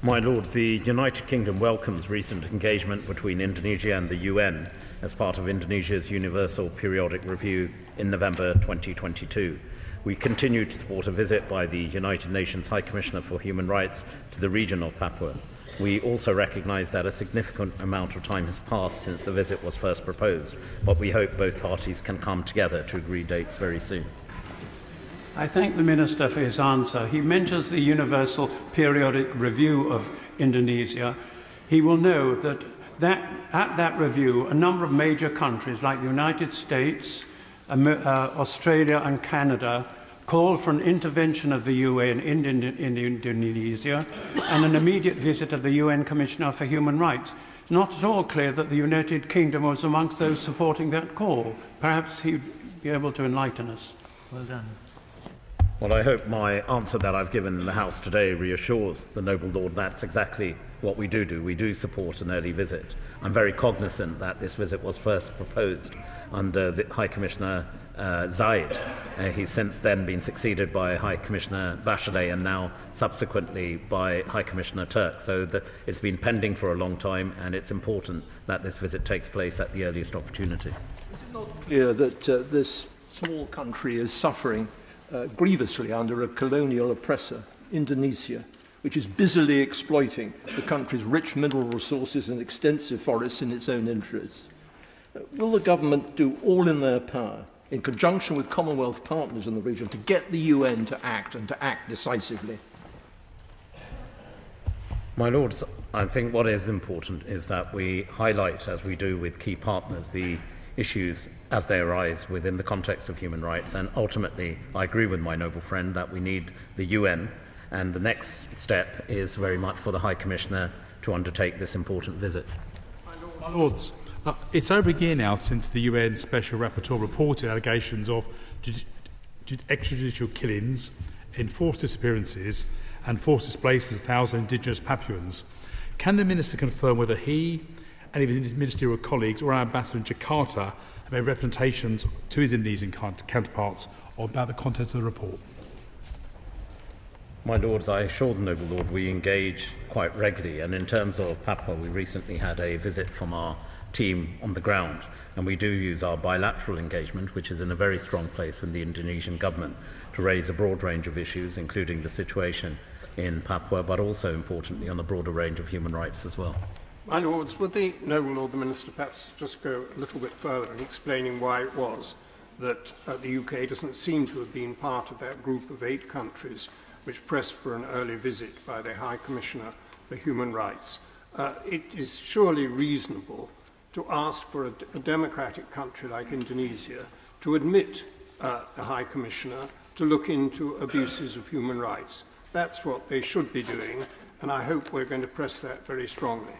My Lord, the United Kingdom welcomes recent engagement between Indonesia and the UN as part of Indonesia's Universal Periodic Review in November 2022. We continue to support a visit by the United Nations High Commissioner for Human Rights to the region of Papua. We also recognise that a significant amount of time has passed since the visit was first proposed, but we hope both parties can come together to agree dates very soon. I thank the Minister for his answer. He mentions the Universal Periodic Review of Indonesia. He will know that, that at that review, a number of major countries like the United States, uh, Australia and Canada called for an intervention of the UN in, in, in Indonesia and an immediate visit of the UN Commissioner for Human Rights. It's not at all clear that the United Kingdom was amongst those supporting that call. Perhaps he'd be able to enlighten us. Well done. Well, I hope my answer that I've given in the House today reassures the noble Lord that's exactly what we do do. We do support an early visit. I'm very cognizant that this visit was first proposed under the High Commissioner uh, Zeid. Uh, he's since then been succeeded by High Commissioner Bachelet and now subsequently by High Commissioner Turk. So the, it's been pending for a long time and it's important that this visit takes place at the earliest opportunity. Is it not clear that uh, this small country is suffering uh, grievously under a colonial oppressor, Indonesia, which is busily exploiting the country's rich mineral resources and extensive forests in its own interests. Uh, will the government do all in their power, in conjunction with Commonwealth partners in the region, to get the UN to act and to act decisively? My Lords, I think what is important is that we highlight, as we do with key partners, the issues as they arise within the context of human rights. And ultimately, I agree with my noble friend that we need the UN, and the next step is very much for the High Commissioner to undertake this important visit. My Lords, uh, it's over a year now since the UN Special Rapporteur reported allegations of extrajudicial killings, enforced disappearances, and forced displacement of thousands of indigenous Papuans. Can the Minister confirm whether he any of his ministerial colleagues or our ambassador in Jakarta have made representations to his Indonesian counterparts about the contents of the report. My Lords, I assure the Noble Lord we engage quite regularly, and in terms of Papua, we recently had a visit from our team on the ground, and we do use our bilateral engagement, which is in a very strong place with the Indonesian government, to raise a broad range of issues, including the situation in Papua, but also importantly on the broader range of human rights as well. My Lords, would the Noble Lord the Minister perhaps just go a little bit further in explaining why it was that uh, the UK doesn't seem to have been part of that group of eight countries which pressed for an early visit by the High Commissioner for Human Rights. Uh, it is surely reasonable to ask for a, a democratic country like Indonesia to admit uh, the High Commissioner to look into abuses of human rights. That's what they should be doing, and I hope we're going to press that very strongly.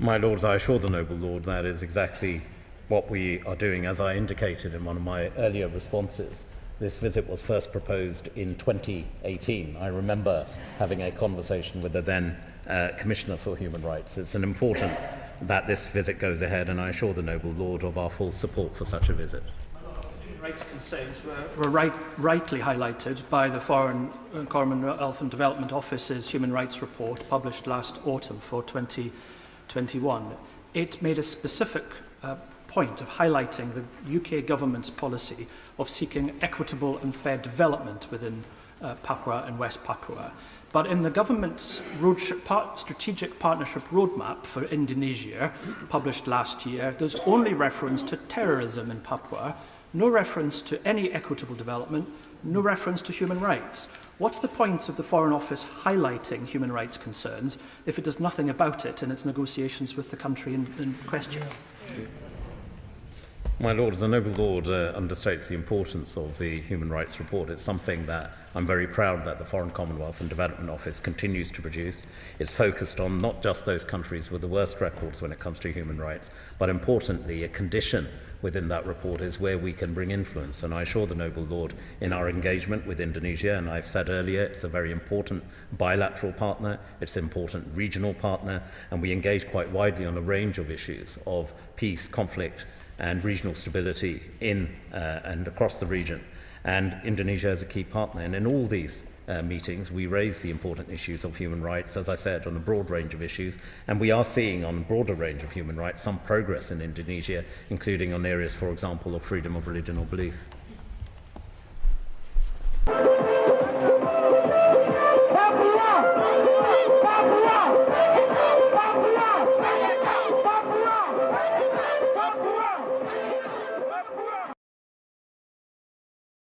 My Lords, I assure the Noble Lord that is exactly what we are doing, as I indicated in one of my earlier responses. This visit was first proposed in 2018. I remember having a conversation with the then uh, Commissioner for Human Rights. It's an important that this visit goes ahead, and I assure the Noble Lord of our full support for such a visit. rights concerns were, were right, rightly highlighted by the Foreign Commonwealth and Development Office's Human Rights Report published last autumn for 20 21, it made a specific uh, point of highlighting the UK government's policy of seeking equitable and fair development within uh, Papua and West Papua. But in the government's road part strategic partnership roadmap for Indonesia, published last year, there's only reference to terrorism in Papua, no reference to any equitable development, no reference to human rights. What's the point of the Foreign Office highlighting human rights concerns if it does nothing about it in its negotiations with the country in, in question? Yeah. Yeah. My Lord, the Noble Lord uh, understates the importance of the Human Rights Report. It's something that I'm very proud that the Foreign Commonwealth and Development Office continues to produce. It's focused on not just those countries with the worst records when it comes to human rights, but importantly, a condition within that report is where we can bring influence. And I assure the Noble Lord in our engagement with Indonesia, and I've said earlier, it's a very important bilateral partner, it's an important regional partner, and we engage quite widely on a range of issues of peace, conflict, and regional stability in uh, and across the region. And Indonesia is a key partner. And in all these uh, meetings, we raise the important issues of human rights, as I said, on a broad range of issues. And we are seeing on a broader range of human rights some progress in Indonesia, including on areas, for example, of freedom of religion or belief.